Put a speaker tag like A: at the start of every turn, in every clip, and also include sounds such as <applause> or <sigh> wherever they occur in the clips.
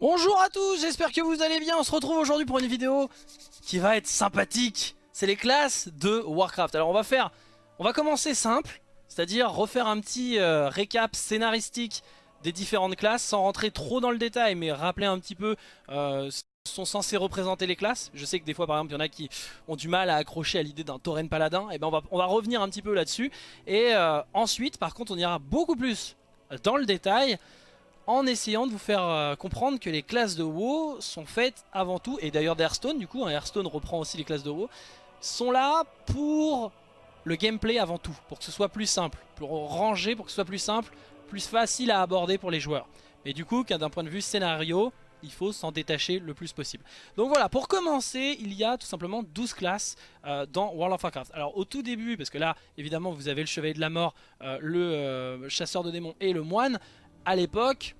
A: Bonjour à tous, j'espère que vous allez bien, on se retrouve aujourd'hui pour une vidéo qui va être sympathique. C'est les classes de Warcraft. Alors on va faire, on va commencer simple, c'est-à-dire refaire un petit euh, récap scénaristique des différentes classes sans rentrer trop dans le détail mais rappeler un petit peu euh, sont censés représenter les classes. Je sais que des fois par exemple il y en a qui ont du mal à accrocher à l'idée d'un tauren paladin. Et ben on va, on va revenir un petit peu là-dessus. Et euh, ensuite par contre on ira beaucoup plus dans le détail en essayant de vous faire euh, comprendre que les classes de WoW sont faites avant tout, et d'ailleurs d'Hearthstone du coup, hein, Hearthstone reprend aussi les classes de WoW, sont là pour le gameplay avant tout, pour que ce soit plus simple, pour ranger, pour que ce soit plus simple, plus facile à aborder pour les joueurs. Mais du coup, d'un point de vue scénario, il faut s'en détacher le plus possible. Donc voilà, pour commencer, il y a tout simplement 12 classes euh, dans World of Warcraft. Alors au tout début, parce que là, évidemment, vous avez le Chevalier de la Mort, euh, le Chasseur de démons et le Moine, à l'époque,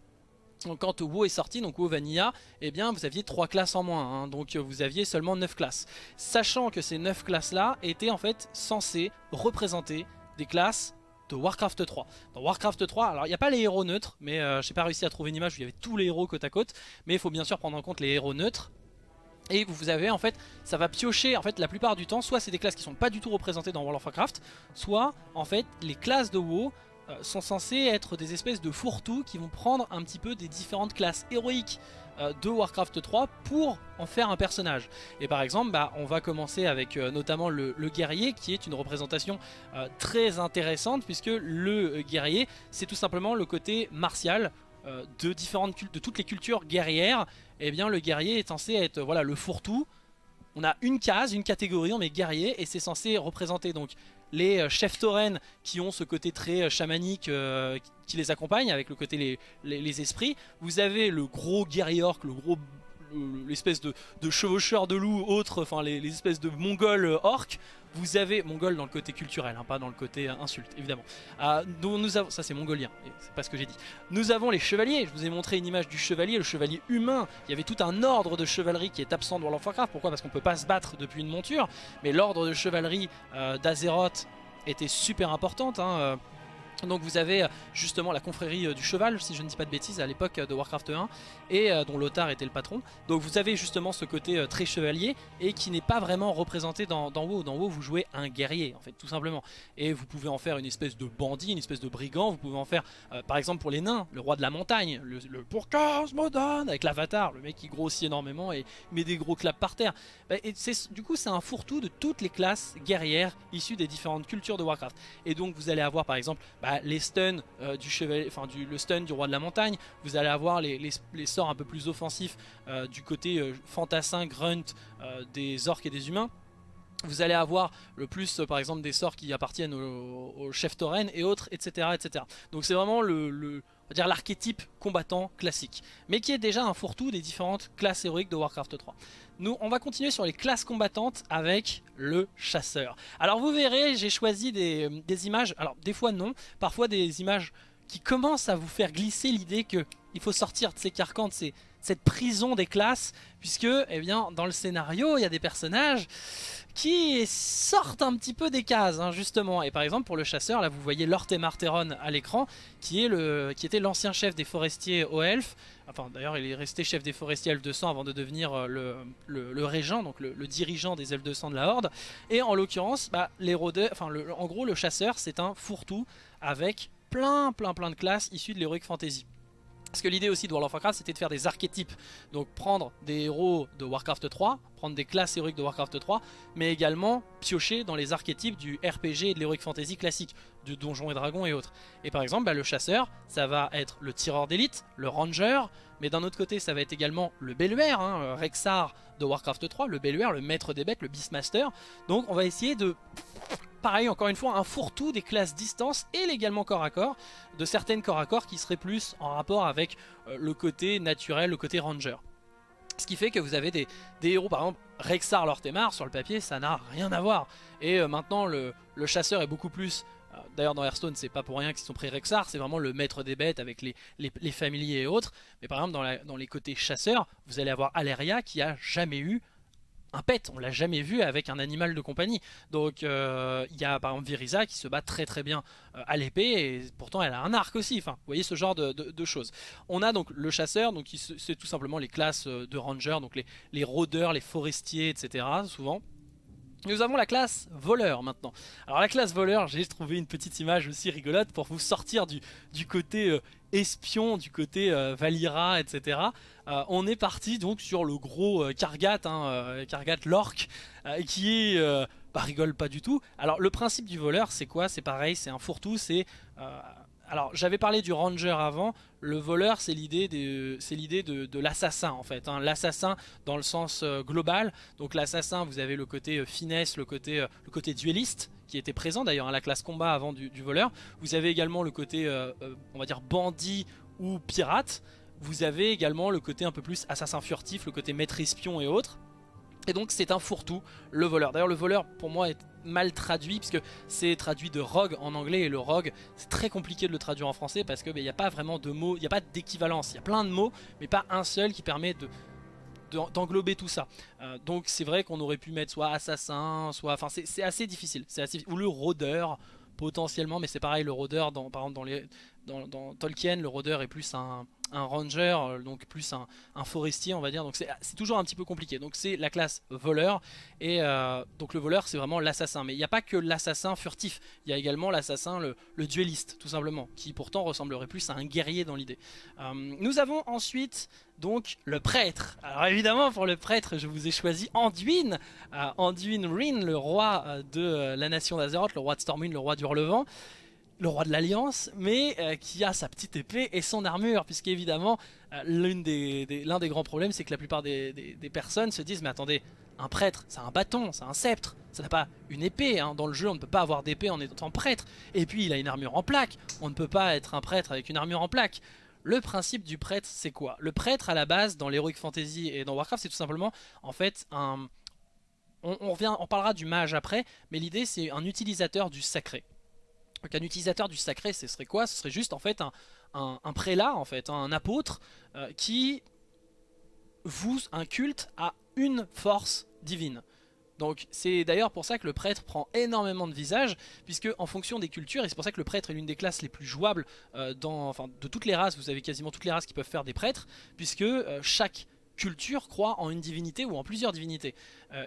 A: quand WoW est sorti, donc WoW Vanilla, eh bien vous aviez 3 classes en moins, hein. donc vous aviez seulement 9 classes. Sachant que ces 9 classes là étaient en fait censées représenter des classes de Warcraft 3. Dans Warcraft 3, alors il n'y a pas les héros neutres, mais euh, j'ai pas réussi à trouver une image où il y avait tous les héros côte à côte, mais il faut bien sûr prendre en compte les héros neutres. Et vous avez en fait, ça va piocher en fait la plupart du temps, soit c'est des classes qui sont pas du tout représentées dans World of Warcraft, soit en fait les classes de WoW euh, sont censés être des espèces de fourre-tout qui vont prendre un petit peu des différentes classes héroïques euh, de Warcraft 3 pour en faire un personnage. Et par exemple, bah, on va commencer avec euh, notamment le, guerrier qui est une représentation très intéressante puisque le guerrier c'est tout simplement le côté martial de, différentes, de toutes les cultures guerrières. Et eh bien le guerrier est censé être voilà, le fourre-tout. On a une case, une catégorie, on met guerrier et c'est censé représenter donc les euh, chefs taurennes qui ont ce côté très euh, chamanique euh, qui les accompagne avec le côté les, esprits. Vous avez le gros guerrier orc, le gros l'espèce de, chevaucheur de loup, autres, enfin les, espèces de mongols orcs. Vous avez mongol dans le côté culturel, hein, pas dans le côté insulte, évidemment. Ah, nous avons, ça c'est mongolien, c'est pas ce que j'ai dit. Nous avons les chevaliers. Je vous ai montré une image du chevalier, le chevalier humain. Il y avait tout un ordre de chevalerie qui est absent dans World Warcraft. Pourquoi? Parce qu'on peut pas se battre depuis une monture. Mais l'ordre de chevalerie euh, d'Azeroth était super importante. Hein, euh, donc vous avez euh, justement la confrérie euh, du cheval, si je ne dis pas de bêtises, à l'époque euh, de Warcraft 1, et dont Lothar était le patron. Donc vous avez justement ce côté très chevalier, et qui n'est pas vraiment représenté dans, WoW. Dans WoW, vous jouez un guerrier, en fait, tout simplement. Et vous pouvez en faire une espèce de bandit, une espèce de brigand, vous pouvez en faire, par exemple pour les nains, le roi de la montagne, le, le pour moderne, avec l'avatar, le mec qui grossit énormément et met des gros claps par terre. Bah, et du coup, c'est un fourre-tout de toutes les classes guerrières issues des différentes cultures de Warcraft. Et donc vous allez avoir par exemple... Bah, les stuns euh, du chevalier, enfin du, le stun du roi de la montagne, vous allez avoir les, sorts un peu plus offensifs euh, du côté euh, fantassin, grunt des orques et des humains. Vous allez avoir le plus par exemple des sorts qui appartiennent au, chef tauren et autres etc etc. Donc c'est vraiment le, dire l'archétype combattant classique, mais qui est déjà un fourre-tout des différentes classes héroïques de Warcraft 3. Nous, on va continuer sur les classes combattantes avec le chasseur. Alors vous verrez, j'ai choisi des, images, alors des fois non, parfois des images qui commencent à vous faire glisser l'idée qu'il faut sortir de ces carcans, de cette prison des classes, puisque eh bien, dans le scénario, il y a des personnages qui sortent un petit peu des cases, hein, justement. Et par exemple, pour le chasseur, là, vous voyez Lord Marteron à l'écran, qui, qui était l'ancien chef des forestiers au elfes. Enfin, d'ailleurs, il est resté chef des forestiers elfes 200 avant de devenir euh, le, régent, donc le, dirigeant des elfes 200 de la Horde. Et en l'occurrence, bah, en gros, le chasseur, c'est un fourre-tout avec plein, plein, plein de classes issues de l'Heroic Fantasy. Parce que l'idée aussi de World of Warcraft c'était de faire des archétypes. Donc prendre des héros de Warcraft 3, prendre des classes héroïques de Warcraft 3, mais également piocher dans les archétypes du RPG et de l'Heroic Fantasy classique, du Donjons et Dragons et autres. Et par exemple, bah, le chasseur, ça va être le tireur d'élite, le ranger, mais d'un autre côté, ça va être également le Belluaire, hein, Rexar de Warcraft 3, le Belluaire, le maître des bêtes, le Beastmaster. Donc on va essayer de pareil, encore une fois, un fourre-tout des classes distance et légalement corps à corps, de certaines corps à corps qui seraient plus en rapport avec euh, le côté naturel, le côté ranger. Ce qui fait que vous avez des, héros, par exemple, Rexar Lortemar, sur le papier, ça n'a rien à voir. Et euh, maintenant, le, chasseur est beaucoup plus... D'ailleurs dans Hearthstone c'est pas pour rien qu'ils sont pris Rexar, c'est vraiment le maître des bêtes avec les, les, familiers et autres. Mais par exemple dans, les côtés chasseurs, vous allez avoir Aleria qui a jamais eu un pet, on l'a jamais vu avec un animal de compagnie. Donc euh, il y a par exemple Viriza qui se bat très très bien euh, à l'épée et pourtant elle a un arc aussi. Vous voyez ce genre de, choses. On a donc le chasseur, donc c'est tout simplement les classes euh, de ranger, donc les, les rôdeurs, les forestiers, etc. Souvent. Nous avons la classe voleur maintenant. Alors la classe voleur, j'ai trouvé une petite image aussi rigolote pour vous sortir du, du côté espion, du côté Valira, etc. Euh, on est parti donc sur le gros euh, Kargat, hein, euh, Kargat l'orc, qui est... bah rigole pas du tout. Alors le principe du voleur c'est quoi? C'est pareil, c'est un fourre-tout, c'est... alors j'avais parlé du ranger avant, le voleur c'est l'idée de, de l'assassin en fait, hein. l'assassin dans le sens global, donc l'assassin vous avez le côté finesse, le côté, dueliste, qui était présent d'ailleurs à la classe combat avant du, du, voleur. Vous avez également le côté, on va dire, bandit ou pirate. Vous avez également le côté un peu plus assassin furtif, le côté maître espion et autres. Et donc c'est un fourre-tout, le voleur. D'ailleurs le voleur pour moi est mal traduit puisque c'est traduit de rogue en anglais et le rogue c'est très compliqué de le traduire en français parce qu'il n'y a pas vraiment de mots, il n'y a pas d'équivalence, il y a plein de mots mais pas un seul qui permet de d'englober tout ça. Euh, donc c'est vrai qu'on aurait pu mettre soit assassin, soit... Enfin c'est assez difficile, c'est assez... Ou le rôdeur potentiellement, mais c'est pareil le rôdeur, dans, par exemple dans, les, dans Tolkien, le rôdeur est plus un un ranger, euh, donc plus un, forestier on va dire, donc c'est toujours un petit peu compliqué. Donc c'est la classe voleur, et euh, donc le voleur c'est vraiment l'assassin. Mais il n'y a pas que l'assassin furtif, il y a également l'assassin, le, dueliste tout simplement, qui pourtant ressemblerait plus à un guerrier dans l'idée. Euh, nous avons ensuite donc le prêtre. Alors évidemment pour le prêtre je vous ai choisi Anduin, Anduin Rin, le roi de la nation d'Azeroth, le roi de Stormwind, le roi du Relevant le roi de l'Alliance, mais euh, qui a sa petite épée et son armure, puisqu'évidemment, euh, l'un des, des, grands problèmes, c'est que la plupart des, personnes se disent, mais attendez, un prêtre, c'est un bâton, c'est un sceptre, ça n'a pas une épée, hein. dans le jeu on ne peut pas avoir d'épée en étant prêtre, et puis il a une armure en plaque, on ne peut pas être un prêtre avec une armure en plaque. Le principe du prêtre, c'est quoi? Le prêtre, à la base, dans l'Heroic Fantasy et dans Warcraft, c'est tout simplement, en fait, un... On, on, revient, on parlera du mage après, mais l'idée c'est un utilisateur du sacré. Donc un utilisateur du sacré, ce serait quoi? Ce serait juste en fait un, prélat, en fait, un apôtre euh, qui vous un culte à une force divine. Donc c'est d'ailleurs pour ça que le prêtre prend énormément de visage, puisque en fonction des cultures, et c'est pour ça que le prêtre est l'une des classes les plus jouables euh, dans, enfin, de toutes les races, vous avez quasiment toutes les races qui peuvent faire des prêtres, puisque euh, chaque culture croit en une divinité ou en plusieurs divinités.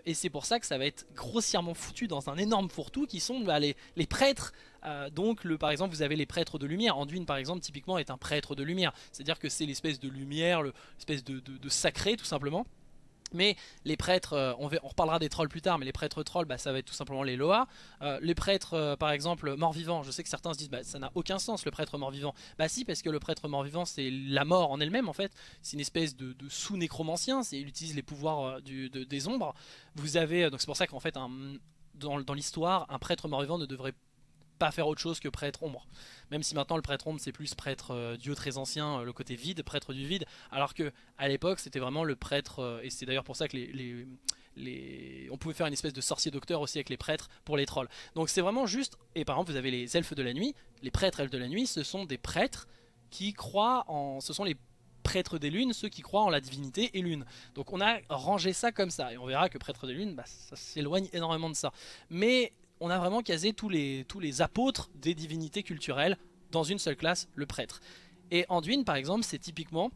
A: Et c'est pour ça que ça va être grossièrement foutu dans un énorme fourre-tout qui sont bah, les, prêtres. Euh, donc par exemple vous avez les prêtres de lumière. Anduin par exemple typiquement est un prêtre de lumière. C'est-à-dire que c'est l'espèce de lumière, l'espèce de sacré tout simplement. Mais les prêtres, euh, on, reparlera des trolls plus tard, mais les prêtres trolls, bah, ça va être tout simplement les Loa. Euh, les prêtres, par exemple, mort-vivant, je sais que certains se disent, bah, ça n'a aucun sens le prêtre mort-vivant. Bah si, parce que le prêtre mort-vivant, c'est la mort en elle-même, en fait. C'est une espèce de, sous-nécromancien, il utilise les pouvoirs des ombres. Vous avez, donc c'est pour ça qu'en fait, dans, dans l'histoire, un prêtre mort-vivant ne devrait pas faire autre chose que prêtre ombre. Même si maintenant le prêtre ombre c'est plus prêtre euh, dieu très ancien, euh, le côté vide, prêtre du vide, alors que à l'époque c'était vraiment le prêtre, euh, et c'est d'ailleurs pour ça que les, on pouvait faire une espèce de sorcier docteur aussi avec les prêtres pour les trolls. Donc c'est vraiment juste, et par exemple vous avez les elfes de la nuit, les prêtres elfes de la nuit, ce sont des prêtres qui croient en... ce sont les prêtres des lunes, ceux qui croient en la divinité et lune. Donc on a rangé ça comme ça, et on verra que prêtre des lunes, bah, ça s'éloigne énormément de ça. Mais on a vraiment casé tous les, apôtres des divinités culturelles dans une seule classe, le prêtre. Et Anduin par exemple c'est typiquement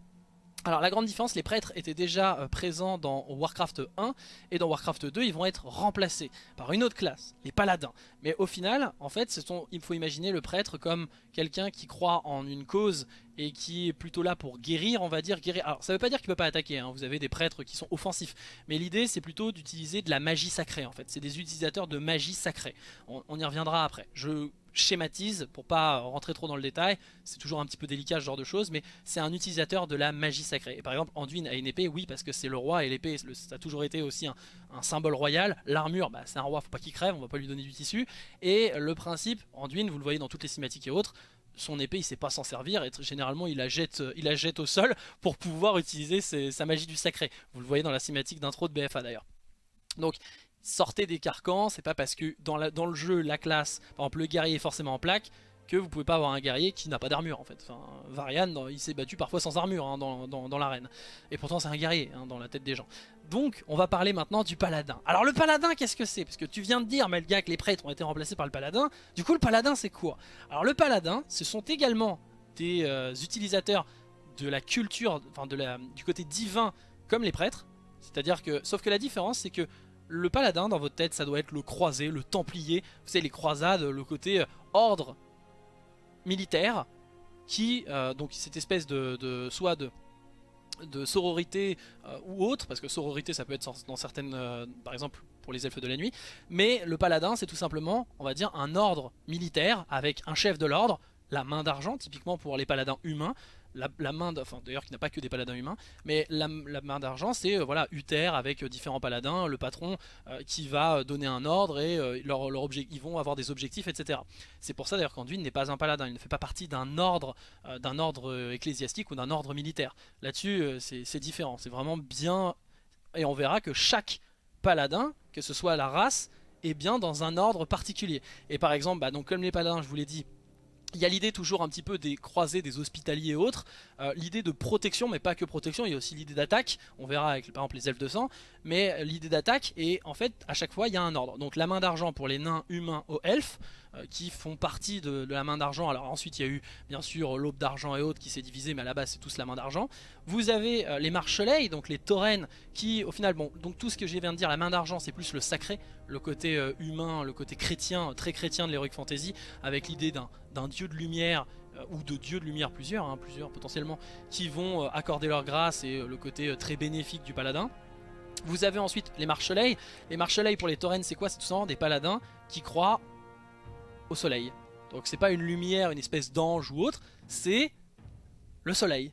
A: alors la grande différence, les prêtres étaient déjà euh, présents dans Warcraft 1 et dans Warcraft 2 ils vont être remplacés par une autre classe, les paladins. Mais au final, en fait, sont, il faut imaginer le prêtre comme quelqu'un qui croit en une cause et qui est plutôt là pour guérir, on va dire guérir. Alors ça veut pas dire qu'il peut pas attaquer, hein. vous avez des prêtres qui sont offensifs, mais l'idée c'est plutôt d'utiliser de la magie sacrée en fait. C'est des utilisateurs de magie sacrée. On y reviendra après. Je schématise pour pas rentrer trop dans le détail, c'est toujours un petit peu délicat ce genre de choses, mais c'est un utilisateur de la magie sacrée. Et par exemple, Anduin a une épée, oui, parce que c'est le roi et l'épée, ça a toujours été aussi un, symbole royal. L'armure, bah, c'est un roi, faut pas qu'il crève, on va pas lui donner du tissu. Et le principe, Anduin, vous le voyez dans toutes les cinématiques et autres, son épée il sait pas s'en servir et généralement il la, jette, il la jette au sol pour pouvoir utiliser sa magie du sacré. Vous le voyez dans la cinématique d'intro de BFA d'ailleurs. Donc sortez des carcans, c'est pas parce que dans, le jeu, la classe, par exemple le guerrier est forcément en plaque, que vous pouvez pas avoir un guerrier qui n'a pas d'armure en fait. Varian, il s'est battu parfois sans armure hein, dans, l'arène. Et pourtant c'est un guerrier hein, dans la tête des gens. Donc on va parler maintenant du paladin. Alors le paladin qu'est-ce que c'est? Parce que tu viens de dire Melga que les prêtres ont été remplacés par le paladin. Du coup le paladin c'est quoi? Alors le paladin ce sont également des euh, utilisateurs de la culture, enfin la, du côté divin comme les prêtres. C'est-à-dire que, sauf que la différence c'est que le paladin dans votre tête ça doit être le croisé, le templier, vous savez les croisades, le côté euh, ordre militaire qui, euh, donc cette espèce de, soit de, sororité euh, ou autre, parce que sororité ça peut être dans certaines, par exemple pour les elfes de la nuit, mais le paladin c'est tout simplement, on va dire, un ordre militaire avec un chef de l'ordre, la main d'argent typiquement pour les paladins humains, la, main, d'ailleurs qui n'a pas que des paladins humains, mais la, main d'argent c'est euh, voilà Uther avec euh, différents paladins, le patron euh, qui va donner un ordre et leur, leur ils vont avoir des objectifs, etc. C'est pour ça d'ailleurs qu'Anduin n'est pas un paladin, il ne fait pas partie d'un ordre, d'un ordre ecclésiastique ou d'un ordre militaire. Là-dessus c'est différent, c'est vraiment bien, et on verra que chaque paladin, que ce soit la race, est bien dans un ordre particulier. Et par exemple, bah, donc comme les paladins, je vous l'ai dit, il y a l'idée toujours un petit peu des croisés, des hospitaliers et autres, euh, l'idée de protection, mais pas que protection, il y a aussi l'idée d'attaque, on verra avec par exemple les elfes de sang, mais l'idée d'attaque, et en fait à chaque fois il y a un ordre. Donc la main d'argent pour les nains humains aux elfes, euh, qui font partie de, la main d'argent. Alors ensuite il y a eu bien sûr l'aube d'argent et autres qui s'est divisé, mais à la base c'est tous la main d'argent. Vous avez euh, les marchelais, donc les taurennes, qui au final, bon, donc tout ce que je viens de dire, la main d'argent c'est plus le sacré, le côté euh, humain, le côté chrétien, très chrétien de l'Heroic Fantasy, avec l'idée d'un dieu de lumière ou de dieux de lumière plusieurs, hein, plusieurs potentiellement, qui vont accorder leur grâce et le côté très bénéfique du paladin. Vous avez ensuite les marchelais. Les marchelais pour les taurennes c'est quoi? C'est tout simplement des paladins qui croient au soleil. Donc c'est pas une lumière, une espèce d'ange ou autre, c'est le soleil.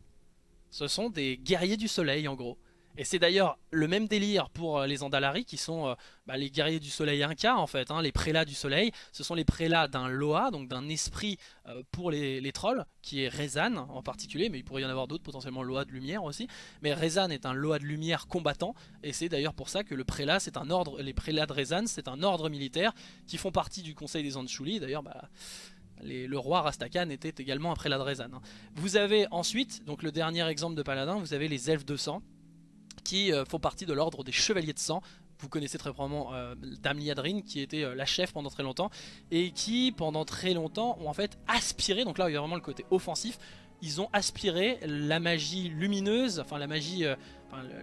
A: Ce sont des guerriers du soleil en gros. Et c'est d'ailleurs le même délire pour euh, les Andalari qui sont euh, bah, les guerriers du soleil inca en fait, hein, les prélats du soleil. Ce sont les prélats d'un Loa, donc d'un esprit euh, pour les, trolls, qui est Rezan en particulier, mais il pourrait y en avoir d'autres, potentiellement Loa de lumière aussi. Mais Rezan est un Loa de lumière combattant, et c'est d'ailleurs pour ça que le prélat, c'est un ordre, les prélats de Rezan, c'est un ordre militaire qui font partie du conseil des Anchuli. D'ailleurs, bah, le roi Rastakan était également un prélat de Rezan. Hein. Vous avez ensuite, donc le dernier exemple de paladin, vous avez les elfes de sang qui euh, font partie de l'ordre des chevaliers de sang. Vous connaissez très probablement euh, Dame Liadrine qui était euh, la chef pendant très longtemps et qui pendant très longtemps ont en fait aspiré, donc là il y a vraiment le côté offensif, ils ont aspiré la magie lumineuse, enfin la magie,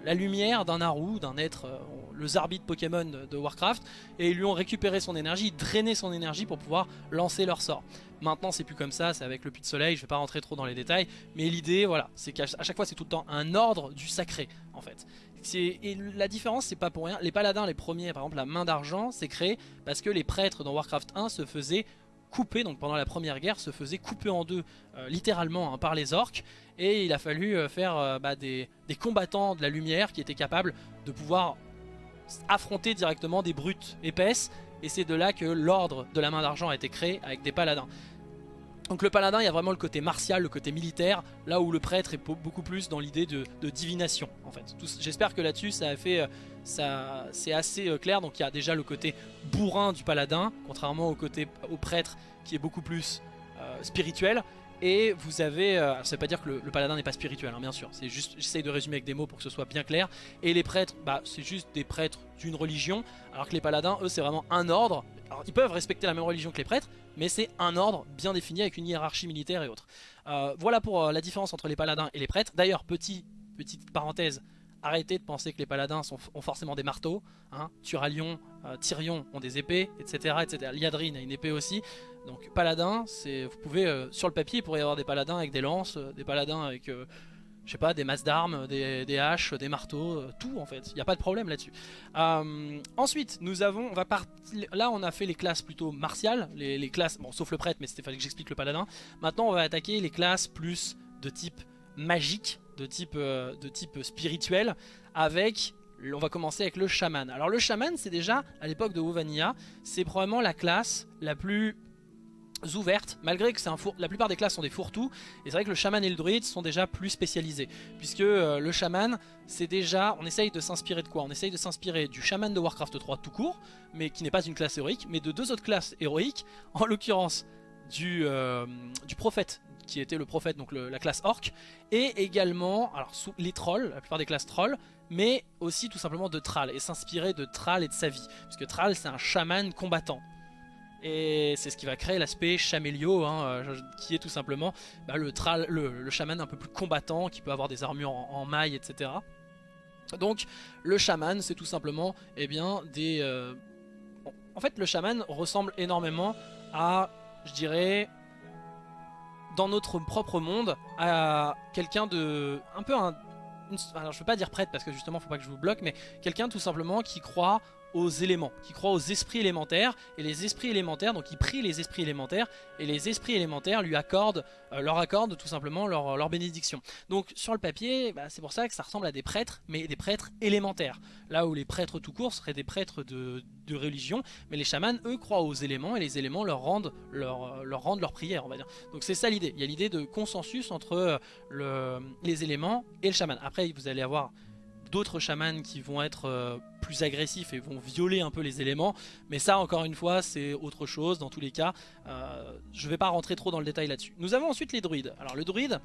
A: la lumière d'un Naru, d'un être, le Zarbi Pokémon de, Warcraft, et ils lui ont récupéré son énergie, drainé son énergie pour pouvoir lancer leur sort. Maintenant c'est plus comme ça, c'est avec le puits de soleil, je vais pas rentrer trop dans les détails, mais l'idée voilà, c'est qu'à chaque fois c'est tout le temps un ordre du sacré en fait. Et la différence c'est pas pour rien, les paladins les premiers par exemple la main d'argent c'est créé parce que les prêtres dans Warcraft 1 se faisaient couper, donc pendant la première guerre se faisaient couper en deux euh, littéralement hein, par les orques. Et il a fallu euh, faire euh, bah, des, des combattants de la lumière qui étaient capables de pouvoir affronter directement des brutes épaisses. Et c'est de là que l'ordre de la main d'argent a été créé avec des paladins. Donc le paladin, il y a vraiment le côté martial, le côté militaire, là où le prêtre est beaucoup plus dans l'idée de, divination en fait. J'espère que là-dessus ça a fait, euh, ça, c'est assez euh, clair. Donc il y a déjà le côté bourrin du paladin, contrairement au côté au prêtre qui est beaucoup plus euh, spirituel. Et vous avez, ça veut pas dire que le, paladin n'est pas spirituel, hein, bien sûr. C'est juste, j'essaye de résumer avec des mots pour que ce soit bien clair. Et les prêtres, bah, c'est juste des prêtres d'une religion, alors que les paladins, eux, c'est vraiment un ordre. Alors ils peuvent respecter la même religion que les prêtres, mais c'est un ordre bien défini avec une hiérarchie militaire et autres. Euh, voilà pour euh, la différence entre les paladins et les prêtres. D'ailleurs, petit, petite parenthèse, arrêtez de penser que les paladins ont forcément des marteaux. Hein. Turalion, euh, Tyrion ont des épées, etc. etc. Liadrine a une épée aussi. Donc paladin, vous pouvez, sur le papier, il pourrait y avoir des paladins avec des lances, des paladins avec je sais pas, des masses d'armes, des, haches, des marteaux, euh, tout en fait. Il n'y a pas de problème là-dessus. Euh, ensuite, nous avons, on va là on a fait les classes plutôt martiales, les, classes, bon sauf le prêtre, mais c'était fallait que j'explique le paladin. Maintenant on va attaquer les classes plus de type magique, de type, euh, de type spirituel, avec on va commencer avec le chaman. Alors le chaman c'est déjà, à l'époque de Wovania, c'est probablement la classe la plus ouvertes, malgré que c'est un four... la plupart des classes sont des fourre-tout, et c'est vrai que le chaman et le druide sont déjà plus spécialisés, puisque euh, le chaman, c'est déjà, on essaye de s'inspirer de quoi? On essaye de s'inspirer du chaman de Warcraft 3 tout court, mais qui n'est pas une classe héroïque, mais de deux autres classes héroïques, en l'occurrence du, du prophète qui était le prophète, donc la classe orc, et également alors, sous, les trolls, la plupart des classes trolls, mais aussi tout simplement de Thrall, et s'inspirer de Thrall et de sa vie, puisque Thrall c'est un chaman combattant. Et c'est ce qui va créer l'aspect chamélio, hein, euh, qui est tout simplement bah, le, chaman un peu plus combattant, qui peut avoir des armures en, maille, etc. Donc le chaman, c'est tout simplement eh bien, des... Euh, en fait, le chaman ressemble énormément à, je dirais, dans notre propre monde, à quelqu'un de... un peu un... alors je veux pas dire prêtre parce que justement faut pas que je vous bloque, mais quelqu'un tout simplement qui croit aux éléments, qui croit aux esprits élémentaires, et les esprits élémentaires, donc il prie les esprits élémentaires, et les esprits élémentaires lui accordent, euh, leur accordent tout simplement leur, leur bénédiction. Donc sur le papier, bah, c'est pour ça que ça ressemble à des prêtres, mais des prêtres élémentaires. Là où les prêtres tout court seraient des prêtres de, de religion, mais les chamans, eux, croient aux éléments, et les éléments leur rendent leur, leur, rendent leur prière, on va dire. Donc c'est ça l'idée, il y a l'idée de consensus entre euh, le, les éléments et le chaman. Après, vous allez avoir d'autres chamans qui vont être euh, plus agressifs et vont violer un peu les éléments. Mais ça, encore une fois, c'est autre chose. Dans tous les cas, euh, je vais pas rentrer trop dans le détail là-dessus. Nous avons ensuite les druides. Alors le druide,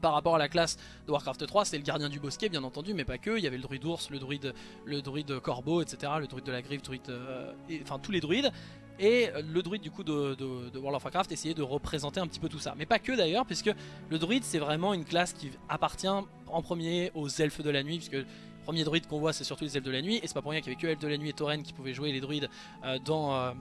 A: par rapport à la classe de Warcraft 3, c'est le gardien du bosquet bien entendu, mais pas que. Il y avait le druide ours, le druide, le druide corbeau, etc. Le druide de la griffe, druide, euh, enfin tous les druides. Et le druide du coup de, World of Warcraft essayait de représenter un petit peu tout ça. Mais pas que d'ailleurs, puisque le druide c'est vraiment une classe qui appartient en premier aux elfes de la nuit, puisque le premier druide qu'on voit c'est surtout les elfes de la nuit, et c'est pas pour rien qu'il y avait que elfes de la nuit et Tauren qui pouvaient jouer les druides euh, dans... Euh,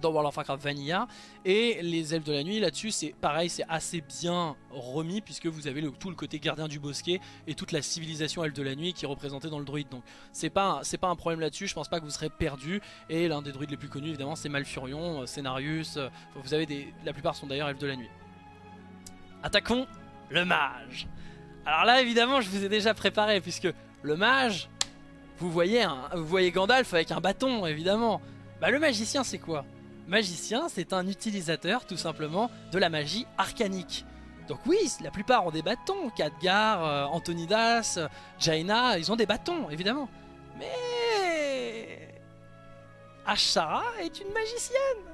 A: dans World of Warcraft Vanilla. Et les elfes de la nuit là-dessus c'est pareil c'est assez bien remis puisque vous avez tout le côté gardien du bosquet et toute la civilisation elfe de la nuit qui est représentée dans le druide. Donc c'est pas, pas un problème là-dessus. Je pense pas que vous serez perdu. Et l'un des druides les plus connus évidemment c'est Malfurion, euh, Scénarius euh, vous avez des, la plupart sont d'ailleurs elfes de la nuit. Attaquons le mage. Alors là évidemment je vous ai déjà préparé puisque le mage vous voyez, vous voyez Gandalf avec un bâton évidemment. Bah le magicien c'est quoi? Magicien, c'est un utilisateur tout simplement de la magie arcanique. Donc oui, la plupart ont des bâtons. Khadgar, euh, Antonidas, Jaina, ils ont des bâtons, évidemment. Mais... Ashara est une magicienne.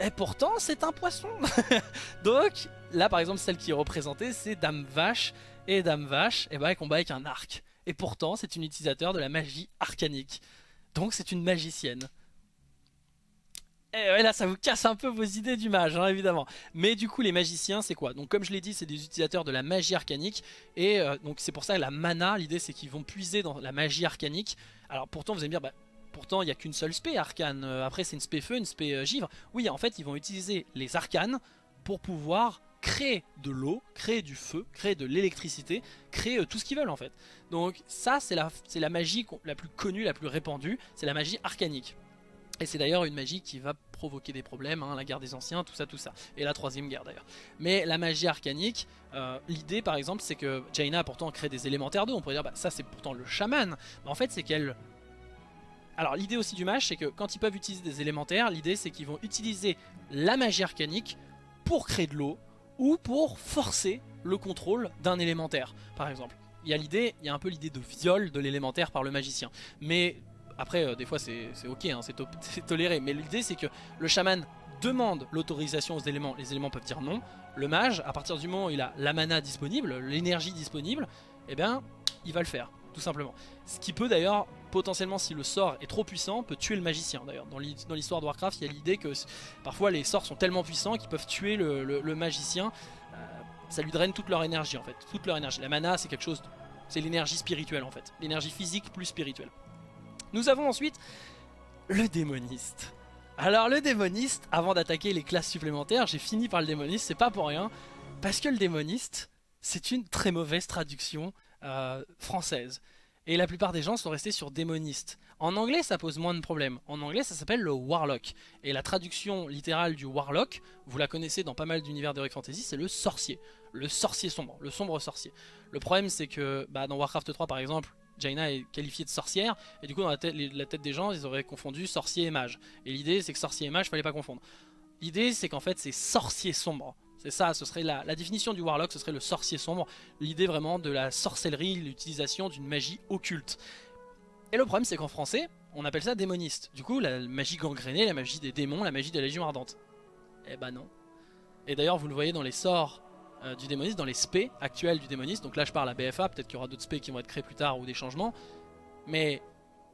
A: Et pourtant, c'est un poisson. <laughs> Donc, là, par exemple, celle qui est représentée, c'est Dame Vache. Et Dame Vache, eh ben, elle combat avec un arc. Et pourtant, c'est une utilisateur de la magie arcanique. Donc, c'est une magicienne. Et eh là, ça vous casse un peu vos idées du mage, hein, évidemment. Mais du coup, les magiciens, c'est quoi? Donc, comme je l'ai dit, c'est des utilisateurs de la magie arcanique. Et euh, donc, c'est pour ça que la mana, l'idée, c'est qu'ils vont puiser dans la magie arcanique. Alors, pourtant, vous allez me dire, bah, pourtant, il n'y a qu'une seule spé arcane. Euh, après, c'est une spé feu, une spé euh, givre. Oui, en fait, ils vont utiliser les arcanes pour pouvoir créer de l'eau, créer du feu, créer de l'électricité, créer tout ce qu'ils veulent en fait. Donc ça c'est la, la magie la plus connue, la plus répandue, c'est la magie arcanique. Et c'est d'ailleurs une magie qui va provoquer des problèmes, hein, la guerre des anciens, tout ça, tout ça. Et la troisième guerre d'ailleurs. Mais la magie arcanique, euh, l'idée par exemple, c'est que Jaina a pourtant créé des élémentaires d'eau. On pourrait dire, bah, ça c'est pourtant le chaman. Mais en fait, c'est qu'elle... Alors l'idée aussi du mage, c'est que quand ils peuvent utiliser des élémentaires, l'idée c'est qu'ils vont utiliser la magie arcanique pour créer de l'eau ou pour forcer le contrôle d'un élémentaire, par exemple. Il y a l'idée, il y a un peu l'idée de viol de l'élémentaire par le magicien. Mais après, euh, des fois, c'est ok, hein, <laughs> c'est toléré. Mais l'idée, c'est que le chaman demande l'autorisation aux éléments. Les éléments peuvent dire non. Le mage, à partir du moment où il a la mana disponible, l'énergie disponible, eh bien, il va le faire, tout simplement. Ce qui peut d'ailleurs, potentiellement, si le sort est trop puissant, peut tuer le magicien. D'ailleurs, dans l'histoire de Warcraft, il y a l'idée que parfois les sorts sont tellement puissants qu'ils peuvent tuer le, magicien. Euh, ça lui draine toute leur énergie, en fait. Toute leur énergie. La mana, c'est quelque chose... C'est l'énergie spirituelle, en fait. L'énergie physique plus spirituelle. Nous avons ensuite le démoniste. Alors le démoniste, avant d'attaquer les classes supplémentaires, j'ai fini par le démoniste, c'est pas pour rien, parce que le démoniste, c'est une très mauvaise traduction euh, française. Et la plupart des gens sont restés sur démoniste. En anglais, ça pose moins de problèmes. En anglais, ça s'appelle le warlock. Et la traduction littérale du warlock, vous la connaissez dans pas mal d'univers d'Heroic Fantasy, c'est le sorcier. Le sorcier sombre, le sombre sorcier. Le problème, c'est que bah, dans Warcraft 3, par exemple, Jaina est qualifiée de sorcière, et du coup dans la tête, la des gens, ils auraient confondu sorcier et mage. Et l'idée c'est que sorcier et mage, fallait pas confondre. L'idée c'est qu'en fait c'est sorcier sombre. C'est ça, ce serait la, définition du warlock, ce serait le sorcier sombre. L'idée vraiment de la sorcellerie, l'utilisation d'une magie occulte. Et le problème c'est qu'en français, on appelle ça démoniste. Du coup, la magie gangrénée, la magie des démons, la magie de la Légion Ardente. Eh bah non. Et d'ailleurs vous le voyez dans les sorts euh, du démoniste, dans les spés actuels du démoniste. Donc là je parle à BFA, peut-être qu'il y aura d'autres spés qui vont être créés plus tard ou des changements. Mais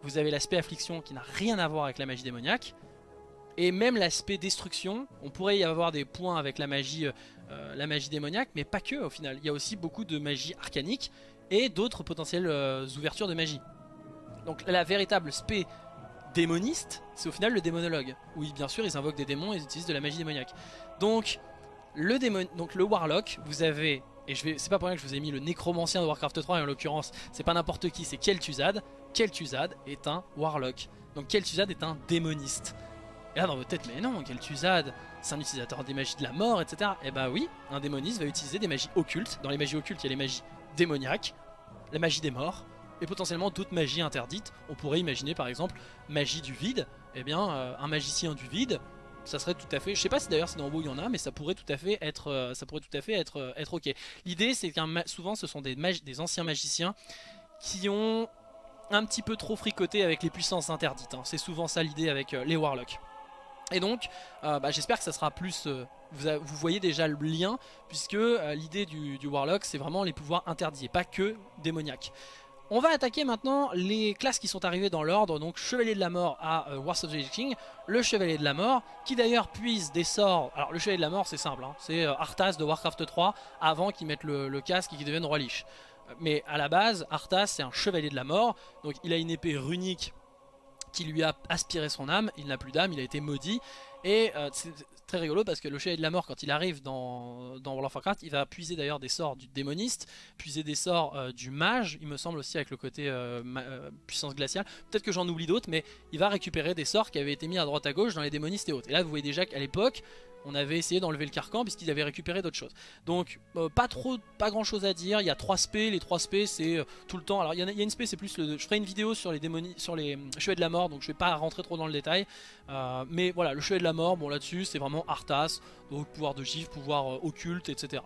A: vous avez l'aspect affliction qui n'a rien à voir avec la magie démoniaque. Et même l'aspect destruction, on pourrait y avoir des points avec la magie, euh, la magie démoniaque, mais pas que au final. Il y a aussi beaucoup de magie arcanique et d'autres potentielles euh, ouvertures de magie. Donc la véritable spé démoniste, c'est au final le démonologue. Oui, bien sûr, ils invoquent des démons et ils utilisent de la magie démoniaque. Donc le, démon, donc, le warlock, vous avez... Et je vais, c'est pas pour rien que je vous ai mis le nécromancien de Warcraft 3, et en l'occurrence, c'est pas n'importe qui, c'est Kel'Thuzad. Kel'Thuzad est un warlock. Donc Kel'Thuzad est un démoniste. Et là dans votre tête, mais non, Kel'Thuzad, c'est un utilisateur des magies de la mort, etc. Et eh bah oui, un démoniste va utiliser des magies occultes. Dans les magies occultes, il y a les magies démoniaques, la magie des morts, et potentiellement d'autres magies interdites. On pourrait imaginer par exemple magie du vide. Eh bien, euh, un magicien du vide, ça serait tout à fait. Je sais pas si d'ailleurs c'est dans WoW il y en a, mais ça pourrait tout à fait être, euh, ça pourrait tout à fait être, euh, être ok. L'idée c'est qu'un souvent ce sont des, anciens magiciens qui ont un petit peu trop fricoté avec les puissances interdites. Hein. C'est souvent ça l'idée avec les warlocks. Et donc, bah, j'espère que ça sera plus... Vous, voyez déjà le lien, puisque l'idée du, du Warlock, c'est vraiment les pouvoirs interdits, et pas que démoniaques. On va attaquer maintenant les classes qui sont arrivées dans l'ordre, donc Chevalier de la Mort à euh, Wars of the King, le Chevalier de la Mort, qui d'ailleurs puise des sorts, alors le Chevalier de la Mort c'est simple, hein. c'est euh, Arthas de Warcraft 3 avant qu'il mette le, casque et qu'il devienne Roi Lich. Euh, mais à la base, Arthas c'est un Chevalier de la Mort, donc il a une épée runique qui lui a aspiré son âme, il n'a plus d'âme, il a été maudit, et c'est très rigolo parce que le chevalier de la mort quand il arrive dans, dans World of Warcraft il va puiser d'ailleurs des sorts du démoniste puiser des sorts euh, du mage il me semble aussi avec le côté euh, euh, puissance glaciale. Peut-être que j'en oublie d'autres mais il va récupérer des sorts qui avaient été mis à droite à gauche dans les démonistes et autres. Et là vous voyez déjà qu'à l'époque on avait essayé d'enlever le carcan puisqu'ils avaient récupéré d'autres choses. Donc euh, pas trop, pas grand chose à dire, il y a trois spés, les trois spés c'est euh, tout le temps, alors il y, a, une spé c'est plus le, je ferai une vidéo sur les démonies, sur les euh, cheveux de la mort donc je vais pas rentrer trop dans le détail, mais voilà le cheveu de la mort, bon là-dessus c'est vraiment Arthas, donc pouvoir de gifle, pouvoir occulte etc.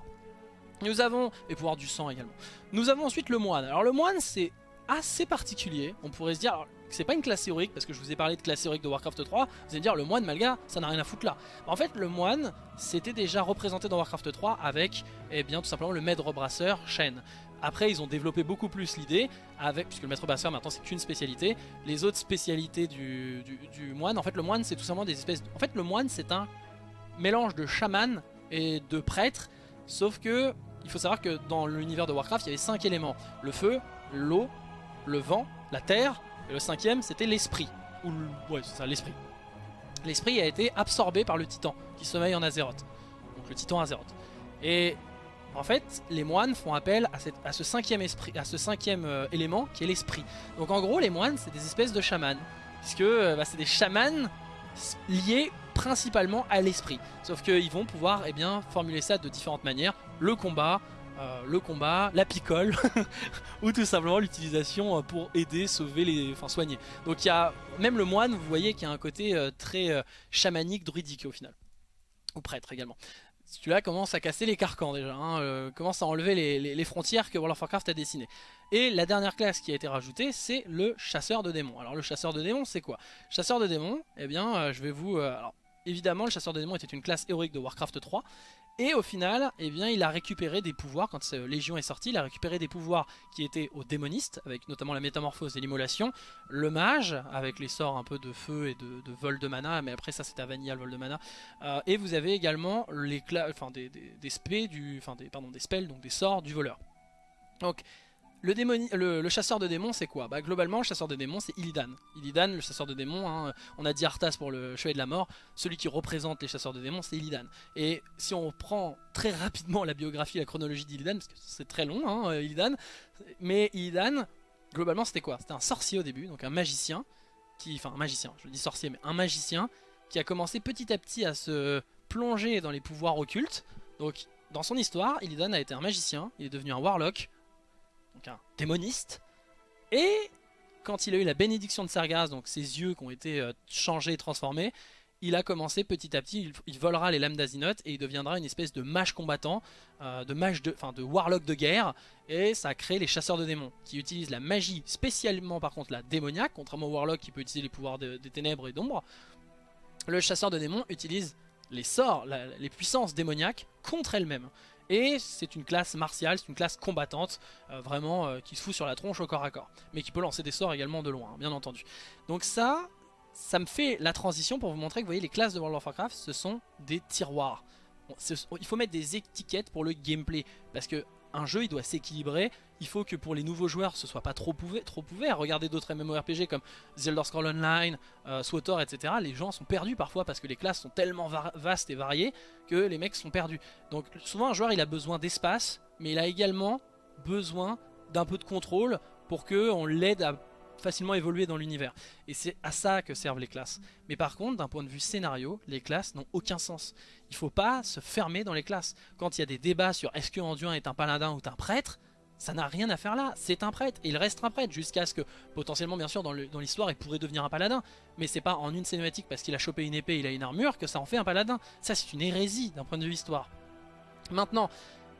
A: Nous avons, et pouvoir du sang également. Nous avons ensuite le moine, alors le moine c'est assez particulier, on pourrait se dire, c'est pas une classe héroïque parce que je vous ai parlé de classe héroïque de Warcraft 3, vous allez dire le moine Malga ça n'a rien à foutre là. En fait le moine c'était déjà représenté dans Warcraft 3 avec eh bien tout simplement le maître brasseur Shen. Après ils ont développé beaucoup plus l'idée avec puisque le maître brasseur maintenant c'est qu'une spécialité. Les autres spécialités du, du, moine, en fait le moine c'est tout simplement des espèces... En fait le moine c'est un mélange de chaman et de prêtre sauf que il faut savoir que dans l'univers de Warcraft il y avait 5 éléments. Le feu, l'eau, le vent, la terre et le cinquième, c'était l'esprit. Ou Ouais, c'est ça, l'esprit. L'esprit a été absorbé par le titan, qui sommeille en Azeroth. Donc le titan Azeroth. Et en fait, les moines font appel à, ce cinquième, esprit, à ce cinquième euh, élément, qui est l'esprit. Donc en gros, les moines, c'est des espèces de chamans. Puisque euh, bah, c'est des chamans liés principalement à l'esprit. Sauf qu'ils vont pouvoir eh bien, formuler ça de différentes manières. Le combat, euh, le combat, la picole <laughs> ou tout simplement l'utilisation euh, pour aider, sauver, les, enfin soigner. Donc il y a même le moine, vous voyez qu'il y a un côté euh, très chamanique, druidique au final. Ou prêtre également. Celui-là commence à casser les carcans déjà, hein, commence à enlever les, frontières que World of Warcraft a dessinées. Et la dernière classe qui a été rajoutée, c'est le chasseur de démons. Alors le chasseur de démons, c'est quoi? Chasseur de démons, eh bien, je vais vous... évidemment, le chasseur de démons était une classe héroïque de Warcraft 3, et au final, eh bien, il a récupéré des pouvoirs, quand Légion est sorti, il a récupéré des pouvoirs qui étaient aux démonistes, avec notamment la métamorphose et l'immolation, le mage, avec les sorts un peu de feu et de, vol de mana, mais après ça c'était à Vanilla le vol de mana, euh, et vous avez également les enfin, des, des, des, pardon, des spells, donc des sorts du voleur. Donc le, chasseur de démons, c'est quoi? Bah, Globalement, le chasseur de démons, c'est Illidan. Illidan, le chasseur de démons, hein, on a dit Arthas pour le chevalier de la mort, celui qui représente les chasseurs de démons, c'est Illidan. Et si on prend très rapidement la biographie, la chronologie d'Illidan, parce que c'est très long, hein, Illidan, mais Illidan, globalement, c'était quoi? C'était un sorcier au début, donc un magicien, qui, enfin un magicien, je dis sorcier, mais un magicien, qui a commencé petit à petit à se plonger dans les pouvoirs occultes. Donc, dans son histoire, Illidan a été un magicien, il est devenu un warlock, un démoniste. Et quand il a eu la bénédiction de Sargas, donc ses yeux qui ont été euh, changés et transformés, il a commencé petit à petit, il, volera les lames d'Azinoth et il deviendra une espèce de mage combattant, euh, de mage de, enfin de warlock de guerre, et ça a créé les chasseurs de démons, qui utilisent la magie, spécialement par contre la démoniaque, contrairement au warlock qui peut utiliser les pouvoirs des ténèbres et d'ombre. Le chasseur de démons utilise les sorts, les puissances démoniaques contre elle-même. Et c'est une classe martiale, c'est une classe combattante, euh, vraiment euh, qui se fout sur la tronche au corps à corps. Mais qui peut lancer des sorts également de loin, hein, bien entendu. Donc ça, ça me fait la transition pour vous montrer que vous voyez les classes de World of Warcraft, ce sont des tiroirs. il faut mettre des étiquettes pour le gameplay, parce que un jeu il doit s'équilibrer, il faut que pour les nouveaux joueurs ce soit pas trop, trop ouvert, regardez d'autres MMORPG comme Zelda Scroll Online, euh, etc, les gens sont perdus parfois parce que les classes sont tellement vastes et variées que les mecs sont perdus. Donc souvent un joueur il a besoin d'espace, mais il a également besoin d'un peu de contrôle pour qu'on l'aide à facilement évoluer dans l'univers. Et c'est à ça que servent les classes. Mais par contre, d'un point de vue scénario, les classes n'ont aucun sens. Il faut pas se fermer dans les classes. Quand il y a des débats sur est-ce que Anduin est un paladin ou un prêtre, ça n'a rien à faire là, c'est un prêtre, et il reste un prêtre jusqu'à ce que, potentiellement bien sûr dans l'histoire il pourrait devenir un paladin, mais c'est pas en une cinématique parce qu'il a chopé une épée, il a une armure, que ça en fait un paladin, ça c'est une hérésie d'un point de vue histoire. Maintenant,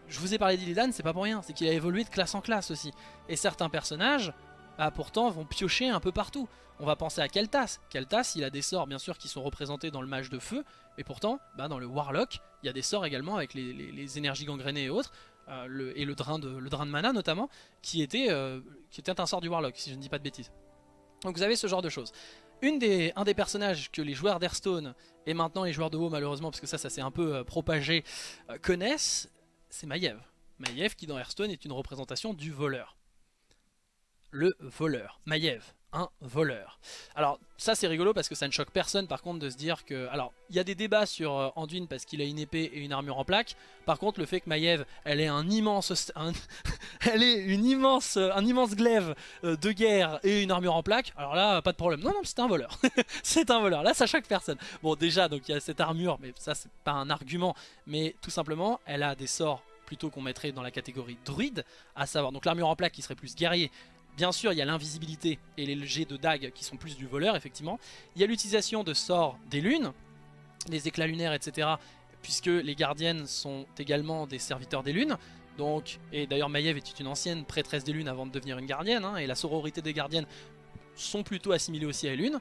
A: je vous ai parlé d'Illidan, c'est pas pour rien, c'est qu'il a évolué de classe en classe aussi, et certains personnages, bah, pourtant vont piocher un peu partout. On va penser à Keltas. Keltas, il a des sorts bien sûr qui sont représentés dans le mage de feu, et pourtant, bah, dans le Warlock, il y a des sorts également avec les, énergies gangrénées et autres, euh, et le drain, de, le drain mana notamment, qui était, euh, qui était un sort du Warlock, si je ne dis pas de bêtises. Donc vous avez ce genre de choses. Un des personnages que les joueurs d'Hearthstone, et maintenant les joueurs de WoW malheureusement, parce que ça, ça s'est un peu euh, propagé, connaissent, c'est Maiev. Maiev qui dans Hearthstone est une représentation du voleur le voleur, Maiev, un voleur. Alors ça c'est rigolo parce que ça ne choque personne par contre de se dire que... Alors il y a des débats sur euh, Anduin parce qu'il a une épée et une armure en plaque. Par contre le fait que Maiev elle est un immense... <laughs> elle est une immense, un immense glaive euh, de guerre et une armure en plaque. Alors là pas de problème. Non non c'est un voleur. <laughs> c'est un voleur. Là ça choque personne. Bon déjà donc il y a cette armure mais ça c'est pas un argument. Mais tout simplement elle a des sorts plutôt qu'on mettrait dans la catégorie druide, à savoir donc l'armure en plaque qui serait plus guerrier, Bien sûr, il y a l'invisibilité et les jets de dague qui sont plus du voleur, effectivement. Il y a l'utilisation de sorts des lunes, les éclats lunaires, etc. Puisque les gardiennes sont également des serviteurs des lunes. Donc, et d'ailleurs Maiev est une ancienne prêtresse des lunes avant de devenir une gardienne, hein, et la sororité des gardiennes sont plutôt assimilées aussi à lunes.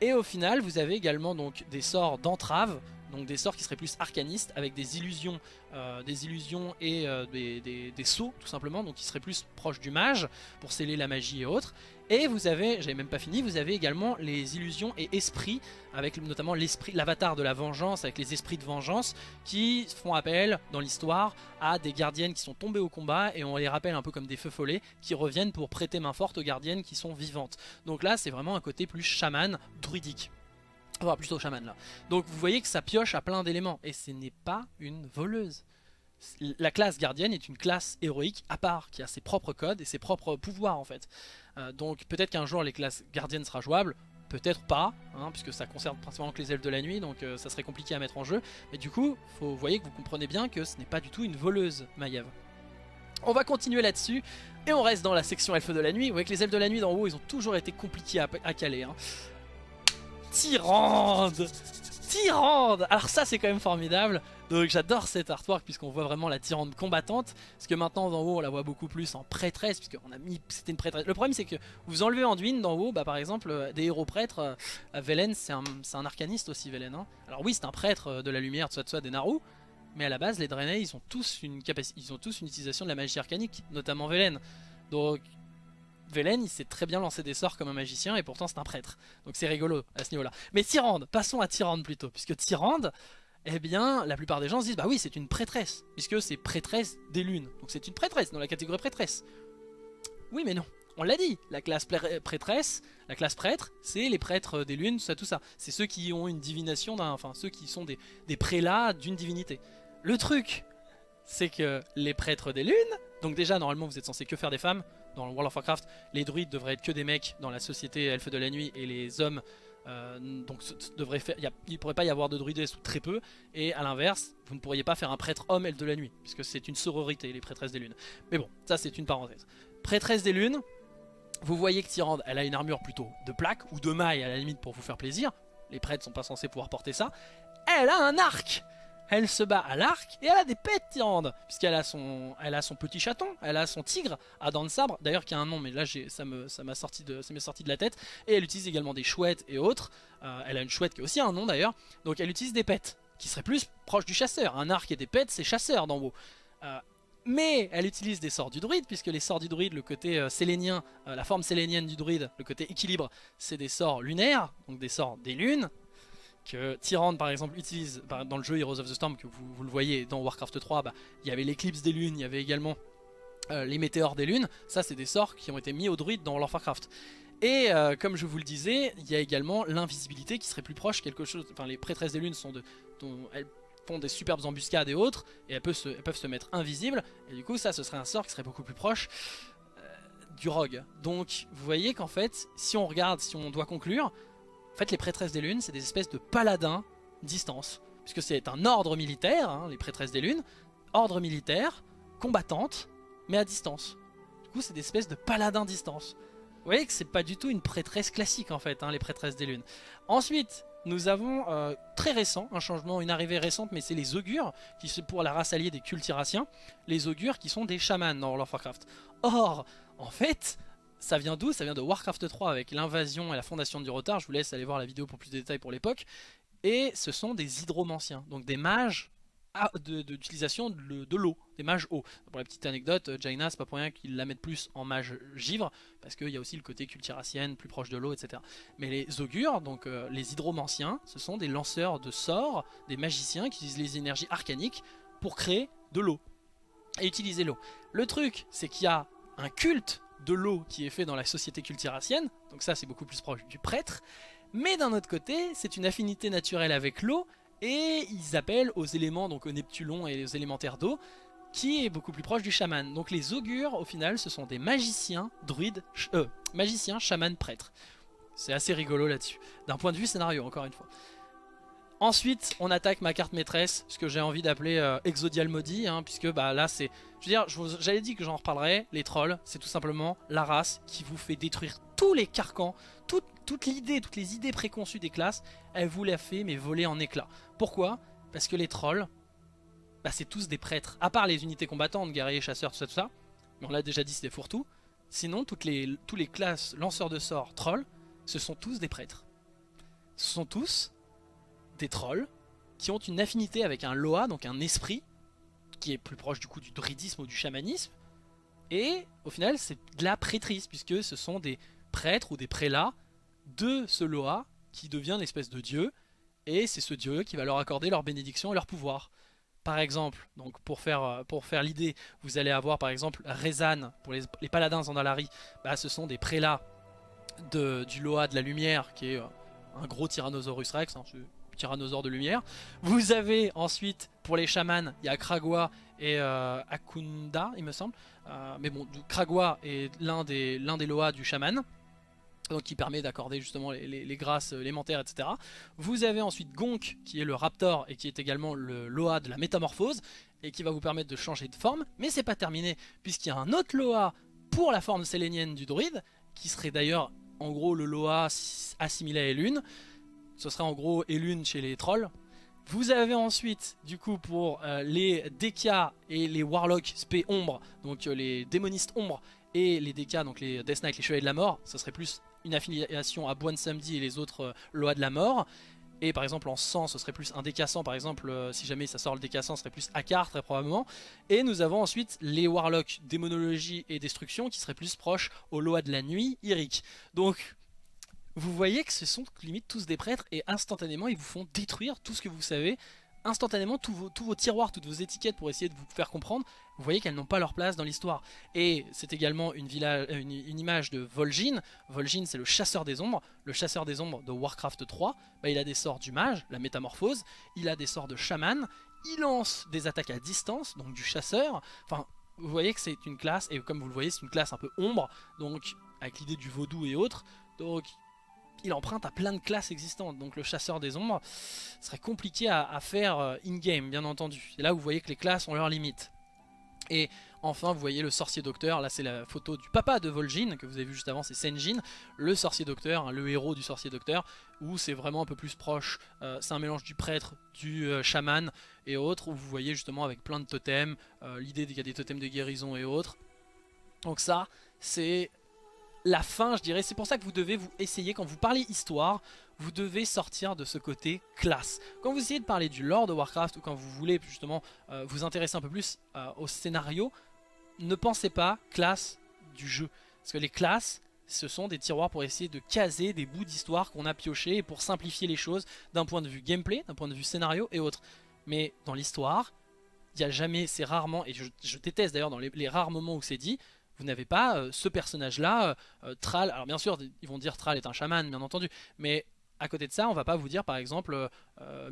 A: Et au final, vous avez également donc des sorts d'entrave, donc des sorts qui seraient plus arcanistes avec des illusions, euh, des illusions et euh, des, des, sauts tout simplement, donc qui seraient plus proches du mage pour sceller la magie et autres. Et vous avez, j'avais même pas fini, vous avez également les illusions et esprits, avec notamment l'esprit, l'avatar de la vengeance, avec les esprits de vengeance, qui font appel dans l'histoire à des gardiennes qui sont tombées au combat, et on les rappelle un peu comme des feux follets, qui reviennent pour prêter main forte aux gardiennes qui sont vivantes. Donc là c'est vraiment un côté plus chaman, druidique. Plutôt chaman là. Donc vous voyez que ça pioche à plein d'éléments. Et ce n'est pas une voleuse. La classe gardienne est une classe héroïque à part, qui a ses propres codes et ses propres pouvoirs en fait. Euh, donc peut-être qu'un jour les classes gardiennes sera jouable, peut-être pas, hein, puisque ça concerne principalement que les elfes de la nuit, donc euh, ça serait compliqué à mettre en jeu. Mais du coup, vous voyez que vous comprenez bien que ce n'est pas du tout une voleuse, Maiev. On va continuer là-dessus, et on reste dans la section elfes de la nuit. Vous voyez que les elfes de la nuit d'en haut, ils ont toujours été compliqués à, caler. Hein. Tyrande. Tyrande. Alors ça c'est quand même formidable. Donc j'adore cet artwork puisqu'on voit vraiment la tyrande combattante. Parce que maintenant d'en haut on la voit beaucoup plus en prêtresse puisqu'on a mis c'était une prêtresse. Le problème c'est que vous enlevez Anduin d'en haut bah par exemple euh, des héros prêtres euh, Velen c'est un, arcaniste aussi Velen hein. alors oui c'est un prêtre euh, de la lumière de soit des Naru. Mais à la base les Draenei ils ont tous une capacité ils ont tous une utilisation de la magie arcanique notamment Velen. Donc Velen il sait très bien lancer des sorts comme un magicien et pourtant c'est un prêtre. Donc c'est rigolo à ce niveau là. Mais Tyrande, passons à Tyrande plutôt. Puisque Tyrande, eh bien la plupart des gens se disent bah oui c'est une prêtresse. Puisque c'est prêtresse des lunes. Donc c'est une prêtresse dans la catégorie prêtresse. Oui mais non. On l'a dit, la classe prêtresse, la classe prêtre, c'est les prêtres des lunes, ça, tout ça. C'est ceux qui ont une divination, enfin ceux qui sont des, des prélats d'une divinité. Le truc, c'est que les prêtres des lunes, donc déjà normalement vous êtes censé que faire des femmes, dans World of Warcraft, les druides devraient être que des mecs dans la société elfe de la nuit et les hommes euh, donc faire, il ne pourrait pas y avoir de druidesse ou très peu. Et à l'inverse vous ne pourriez pas faire un prêtre homme elfe de la nuit puisque c'est une sororité les prêtresses des lunes. Mais bon ça c'est une parenthèse. Prêtresse des lunes vous voyez que Tyrande elle a une armure plutôt de plaque ou de maille à la limite pour vous faire plaisir. Les prêtres sont pas censés pouvoir porter ça. Elle a un arc elle se bat à l'arc et elle a des pets Tyrande puisqu'elle a son petit chaton, elle a son tigre à dents de sabre, d'ailleurs qui a un nom mais là ça me ça m'a sorti de ça m'est sorti de la tête et elle utilise également des chouettes et autres. Euh, elle a une chouette qui a aussi un nom d'ailleurs. Donc elle utilise des pets qui serait plus proche du chasseur. Un arc et des pets, c'est chasseur dans WoW. Euh, mais elle utilise des sorts du druide, puisque les sorts du druide, le côté euh, sélénien, la forme sélénienne du druide, le côté équilibre, c'est des sorts lunaires, donc des sorts des lunes, que Tyrande par exemple utilise dans le jeu Heroes of the Storm, que vous, le voyez dans Warcraft 3, bah, il y avait l'éclipse des lunes, il y avait également les météores des lunes, ça c'est des sorts qui ont été mis au druide dans World of Warcraft. Et comme je vous le disais, il y a également l'invisibilité qui serait plus proche, quelque chose, enfin les prêtresses des lunes sont font des superbes embuscades et autres, et elles peuvent, se, mettre invisibles, et du coup ça ce serait un sort qui serait beaucoup plus proche euh, du rogue. Donc vous voyez qu'en fait, si on regarde, si on doit conclure, en fait les prêtresses des lunes c'est des espèces de paladins distance, puisque c'est un ordre militaire, hein, les prêtresses des lunes, ordre militaire, combattante, mais à distance. Du coup c'est des espèces de paladins distance. Vous voyez que c'est pas du tout une prêtresse classique en fait, hein, les prêtresses des lunes. Ensuite, nous avons euh, très récent, un changement, une arrivée récente, mais c'est les augures, qui sont pour la race alliée des cultiraciens, les augures qui sont des chamans dans World of Warcraft. Or, en fait, ça vient d'où? Ça vient de Warcraft 3 avec l'invasion et la fondation du retard, je vous laisse aller voir la vidéo pour plus de détails pour l'époque, et ce sont des hydromanciens, donc des mages d'utilisation de, l'eau, des mages eau. Pour la petite anecdote, Jaina, c'est pas pour rien qu'ils la mettent plus en mage givre, parce qu'il y a aussi le côté cultiracienne, plus proche de l'eau, etc. Mais les augures, donc euh, les hydromanciens, ce sont des lanceurs de sorts, des magiciens qui utilisent les énergies arcaniques pour créer de l'eau et utiliser l'eau. Le truc, c'est qu'il y a un culte de l'eau qui est fait dans la société cultiracienne, donc ça c'est beaucoup plus proche du prêtre, mais d'un autre côté, c'est une affinité naturelle avec l'eau et ils appellent aux éléments, donc au Neptulon et aux élémentaires d'eau, qui est beaucoup plus proche du chaman. Donc les augures, au final, ce sont des magiciens, druides, euh, magiciens, chamans, prêtres. C'est assez rigolo là-dessus, d'un point de vue scénario, encore une fois. Ensuite, on attaque ma carte maîtresse, ce que j'ai envie d'appeler euh, Exodial Maudit, hein, puisque bah, là c'est... Je veux dire, j'avais dit que j'en reparlerai, les trolls, c'est tout simplement la race qui vous fait détruire tous les carcans, toute, l'idée, toutes les idées préconçues des classes, elle vous l'a fait mais voler en éclats. Pourquoi? Parce que les trolls, bah, c'est tous des prêtres. À part les unités combattantes, guerriers, chasseurs, tout ça, tout ça, mais on l'a déjà dit, c'est des fourre-tout. Sinon, toutes les, classes lanceurs de sorts, trolls, ce sont tous des prêtres. Ce sont tous des trolls qui ont une affinité avec un Loa, donc un esprit, qui est plus proche du coup du druidisme ou du chamanisme. Et au final, c'est de la prêtrise, puisque ce sont des prêtres ou des prélats de ce Loa qui devient une espèce de dieu et c'est ce dieu qui va leur accorder leur bénédiction et leur pouvoir. Par exemple, donc pour faire, euh, pour faire l'idée, vous allez avoir par exemple Rezan, pour les, paladins Zandalari, bah, ce sont des prélats de, du Loa de la lumière qui est euh, un gros Tyrannosaurus Rex, hein, tyrannosaure de lumière. Vous avez ensuite, pour les chamans, il y a Kragwa et euh, Akunda, il me semble. mais bon, Kragwa est l'un des, des du chaman donc qui permet d'accorder justement les, grâces élémentaires, etc. Vous avez ensuite Gonk, qui est le Raptor, et qui est également le Loa de la métamorphose, et qui va vous permettre de changer de forme, mais c'est pas terminé, puisqu'il y a un autre Loa pour la forme sélénienne du druide, qui serait d'ailleurs en gros le Loa assimilé à Elune, ce serait en gros Elune chez les trolls, vous avez ensuite, du coup, pour euh, les Deka et les Warlocks spé ombre, donc euh, les démonistes ombre, et les Deka, donc les Death Knight, les Chevaliers de la Mort, ce serait plus une affiliation à Boine Samedi et les autres euh, lois de la mort. Et par exemple en sang ce serait plus un décassant par exemple si jamais ça sort le décassant ce serait plus Akar très probablement. Et nous avons ensuite les Warlocks démonologie et destruction qui seraient plus proches aux lois de la nuit, Iric. Donc vous voyez que ce sont limite tous des prêtres et instantanément ils vous font détruire tout ce que vous savez instantanément tous vos, tiroirs, toutes vos étiquettes pour essayer de vous faire comprendre, vous voyez qu'elles n'ont pas leur place dans l'histoire. Et c'est également une, une, image de Vol'jin. Vol'jin c'est le chasseur des ombres. Le chasseur des ombres de Warcraft 3, bah, il a des sorts du mage, la métamorphose, il a des sorts de chaman, il lance des attaques à distance, donc du chasseur. Enfin, vous voyez que c'est une classe, et comme vous le voyez c'est une classe un peu ombre, donc avec l'idée du vaudou et autres. Donc il emprunte à plein de classes existantes. Donc le chasseur des ombres serait compliqué à, faire euh, in-game, bien entendu. Et là, vous voyez que les classes ont leurs limites. Et enfin, vous voyez le sorcier docteur. Là, c'est la photo du papa de Vol'jin, que vous avez vu juste avant, c'est Senjin. Le sorcier docteur, hein, le héros du sorcier docteur, où c'est vraiment un peu plus proche. Euh, c'est un mélange du prêtre, du euh, chaman et autres, où vous voyez justement avec plein de totems, l'idée qu'il y a des totems de guérison et autres. Donc ça, c'est la fin, je dirais. C'est pour ça que vous devez vous essayer, quand vous parlez histoire, vous devez sortir de ce côté classe. Quand vous essayez de parler du lore de Warcraft ou quand vous voulez justement euh, vous intéresser un peu plus euh, au scénario, ne pensez pas classe du jeu. Parce que les classes, ce sont des tiroirs pour essayer de caser des bouts d'histoire qu'on a pioché et pour simplifier les choses d'un point de vue gameplay, d'un point de vue scénario et autres. Mais dans l'histoire, il n'y a jamais, c'est rarement, et je, déteste d'ailleurs dans les, rares moments où c'est dit, vous n'avez pas euh, ce personnage-là, euh, euh, Thrall, alors bien sûr, ils vont dire Thrall est un chaman, bien entendu, mais à côté de ça, on va pas vous dire par exemple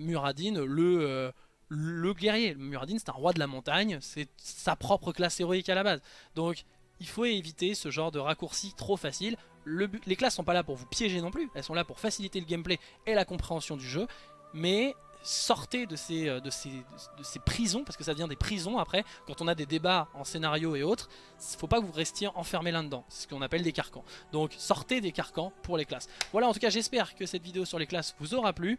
A: Muradin, le, le guerrier. Muradin, c'est un roi de la montagne, c'est sa propre classe héroïque à la base. Donc, il faut éviter ce genre de raccourci trop facile. les classes sont pas là pour vous piéger non plus, elles sont là pour faciliter le gameplay et la compréhension du jeu, mais sortez de ces, euh, de, ces, de ces prisons, parce que ça devient des prisons après, quand on a des débats en scénario et autres, il faut pas que vous restiez enfermé là-dedans, c'est ce qu'on appelle des carcans. Donc sortez des carcans pour les classes. Voilà, en tout cas j'espère que cette vidéo sur les classes vous aura plu.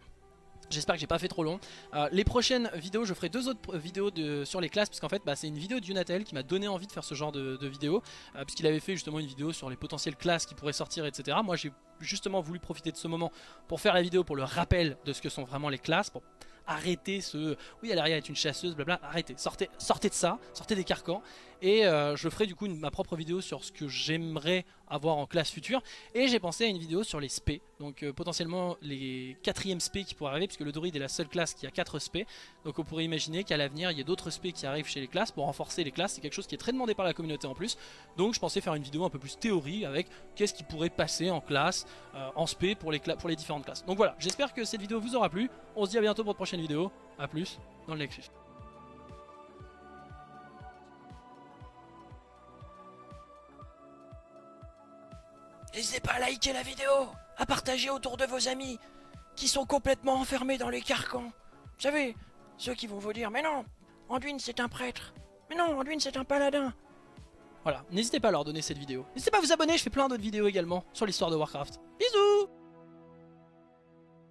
A: J'espère que j'ai pas fait trop long. Euh, les prochaines vidéos, je ferai deux autres vidéos sur les classes, parce qu'en fait, bah, c'est une vidéo d'Unatel qui m'a donné envie de faire ce genre de, vidéo, euh, puisqu'il avait fait justement une vidéo sur les potentielles classes qui pourraient sortir, etc. Moi, j'ai justement voulu profiter de ce moment pour faire la vidéo pour le rappel de ce que sont vraiment les classes, pour arrêtez ce oui Alaria est une chasseuse blabla arrêtez sortez sortez de ça sortez des carcans et euh, je ferai du coup ma propre vidéo sur ce que j'aimerais avoir en classe future. Et j'ai pensé à une vidéo sur les spé donc euh, potentiellement les quatrièmes spé qui pourraient arriver puisque le druide est la seule classe qui a 4 spé donc on pourrait imaginer qu'à l'avenir il y a d'autres spé qui arrivent chez les classes pour renforcer les classes. C'est quelque chose qui est très demandé par la communauté en plus. Donc je pensais faire une vidéo un peu plus théorie avec qu'est-ce qui pourrait passer en classe euh, en spé pour les, pour les différentes classes. Donc voilà. J'espère que cette vidéo vous aura plu. On se dit à bientôt pour de prochaine vidéo a plus dans le Nexus
B: N'hésitez pas à liker la vidéo, à partager autour de vos amis qui sont complètement enfermés dans les carcans. Vous savez, ceux qui vont vous dire Mais non, Anduin c'est un prêtre. Mais non, Anduin c'est un paladin.
A: Voilà, n'hésitez pas à leur donner cette vidéo. N'hésitez pas à vous abonner, je fais plein d'autres vidéos également sur l'histoire de Warcraft. Bisous